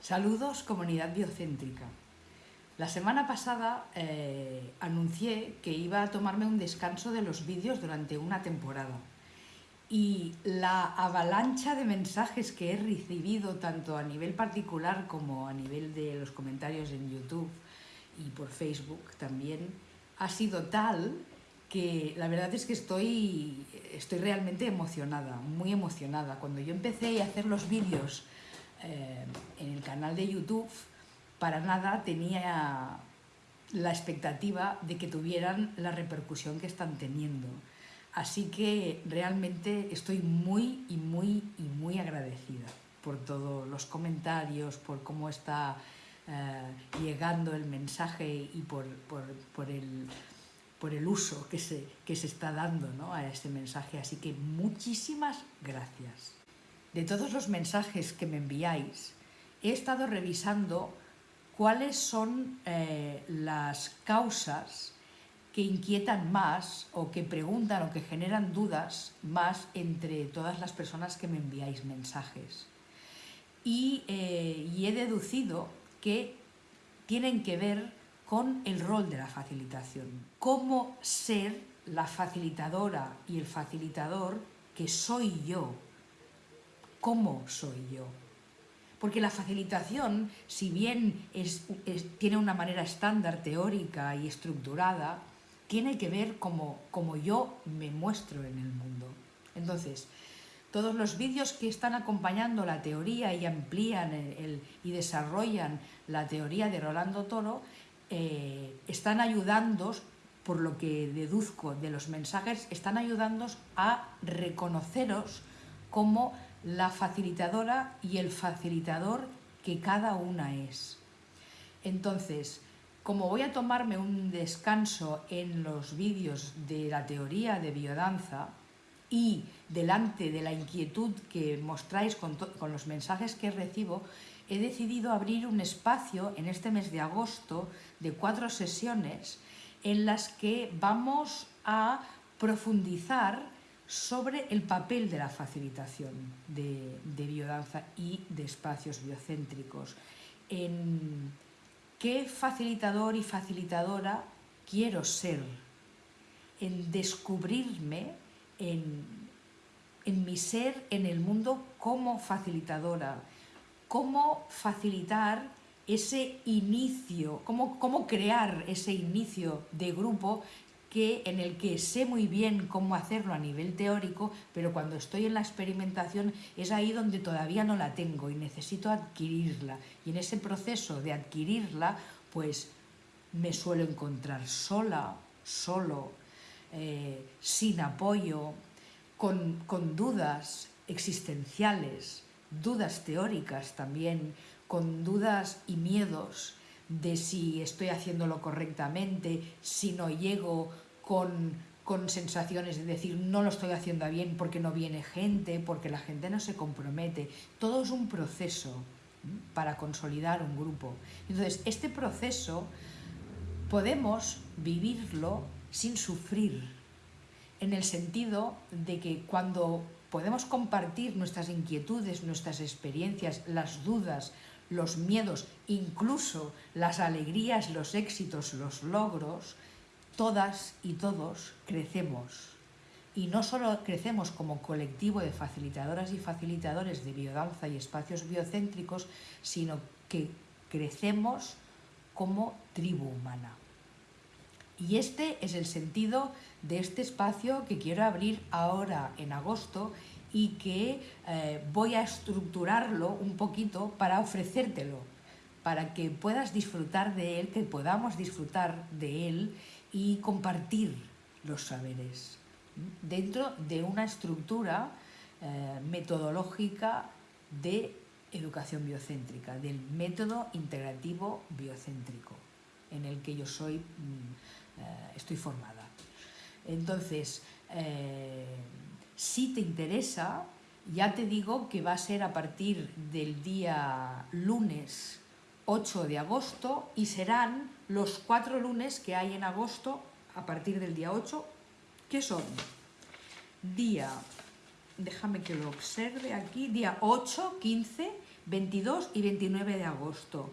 Saludos comunidad biocéntrica. La semana pasada eh, anuncié que iba a tomarme un descanso de los vídeos durante una temporada y la avalancha de mensajes que he recibido tanto a nivel particular como a nivel de los comentarios en YouTube y por Facebook también ha sido tal que la verdad es que estoy, estoy realmente emocionada, muy emocionada. Cuando yo empecé a hacer los vídeos eh, en el canal de YouTube, para nada tenía la expectativa de que tuvieran la repercusión que están teniendo. Así que realmente estoy muy y muy y muy agradecida por todos los comentarios, por cómo está eh, llegando el mensaje y por, el, por el uso que se, que se está dando a este mensaje. Así que muchísimas gracias de todos los mensajes que me enviáis, he estado revisando cuáles son eh, las causas que inquietan más o que preguntan o que generan dudas más entre todas las personas que me enviáis mensajes. Eh, y he deducido que tienen que ver con el rol de la facilitación. Cómo ser la facilitadora y el facilitador que soy yo cómo soy yo. Porque la facilitación, si bien tiene una manera estándar, teórica y estructurada, tiene que ver cómo, yo me muestro en el mundo. Entonces, todos los vídeos que están acompañando la teoría y amplían y desarrollan la teoría de Rolando Toro eh, están ayudando, por lo que deduzco de los mensajes, están ayudando a reconoceros como la facilitadora y el facilitador que cada una es. Entonces, como voy a tomarme un descanso en los vídeos de la teoría de biodanza y delante de la inquietud que mostráis con, con los mensajes que recibo, he decidido abrir un espacio en este mes de agosto de cuatro sesiones en las que vamos a profundizar sobre el papel de la facilitación de, biodanza y de espacios biocéntricos. En qué facilitador y facilitadora quiero ser, en descubrirme en, mi ser en el mundo como facilitadora, cómo facilitar ese inicio, cómo, cómo crear ese inicio de grupo que, en el que sé muy bien cómo hacerlo a nivel teórico, pero cuando estoy en la experimentación es ahí donde todavía no la tengo y necesito adquirirla. Y en ese proceso de adquirirla, pues me suelo encontrar sola, solo, eh, sin apoyo, con, con dudas existenciales, dudas teóricas también, con dudas y miedos de si estoy haciéndolo correctamente, si no llego con, sensaciones de decir no lo estoy haciendo bien porque no viene gente, porque la gente no se compromete. Todo es un proceso para consolidar un grupo. Entonces, este proceso podemos vivirlo sin sufrir, en el sentido de que cuando podemos compartir nuestras inquietudes, nuestras experiencias, las dudas, los miedos, incluso las alegrías, los éxitos, los logros, todas y todos crecemos. Y no solo crecemos como colectivo de facilitadoras y facilitadores de biodanza y espacios biocéntricos, sino que crecemos como tribu humana. Y este es el sentido de este espacio que quiero abrir ahora en agosto y que eh, voy a estructurarlo un poquito para ofrecértelo, para que puedas disfrutar de él, que podamos disfrutar de él y compartir los saberes dentro de una estructura eh, metodológica de educación biocéntrica, del método integrativo biocéntrico en el que yo soy, mm, eh, estoy formada. Entonces, si te interesa, ya te digo que va a ser a partir del día lunes 8 de agosto y serán los cuatro lunes que hay en agosto a partir del día 8, que son día, déjame que lo observe aquí, día 8, 15, 22 y 29 de agosto.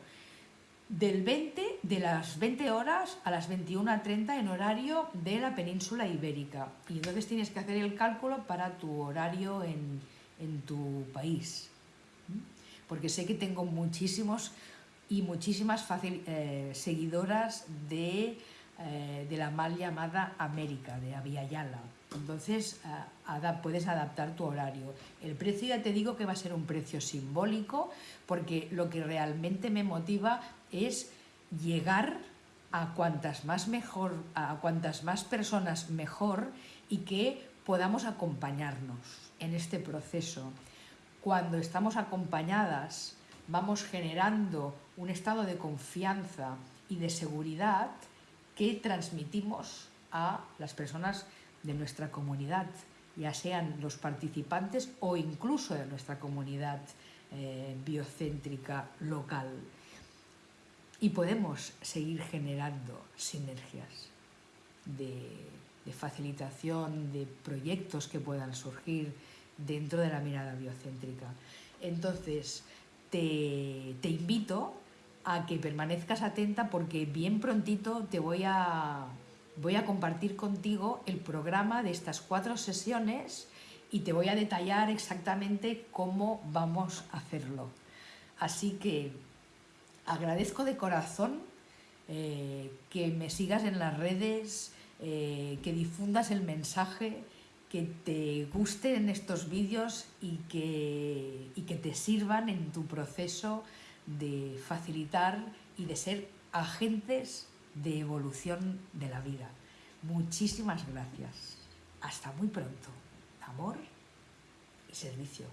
Del 20, de las 20 horas a las 21.30 en horario de la península ibérica. Y entonces tienes que hacer el cálculo para tu horario en, tu país. Porque sé que tengo muchísimos y muchísimas eh, seguidoras de eh, de la mal llamada América, de Aviala. Entonces eh, puedes adaptar tu horario. El precio ya te digo que va a ser un precio simbólico porque lo que realmente me motiva es llegar a cuantas más mejor, a cuantas más personas mejor y que podamos acompañarnos en este proceso. Cuando estamos acompañadas, vamos generando un estado de confianza y de seguridad que transmitimos a las personas de nuestra comunidad, ya sean los participantes o incluso de nuestra comunidad eh, biocéntrica local. Y podemos seguir generando sinergias de, facilitación de proyectos que puedan surgir dentro de la mirada biocéntrica. Entonces, te, te invito a que permanezcas atenta porque bien prontito te voy a, voy a compartir contigo el programa de estas cuatro sesiones y te voy a detallar exactamente cómo vamos a hacerlo. Así que agradezco de corazón eh, que me sigas en las redes, eh, que difundas el mensaje, que te gusten estos vídeos y que, y que te sirvan en tu proceso de facilitar y de ser agentes de evolución de la vida. Muchísimas gracias. Hasta muy pronto. Amor y servicio.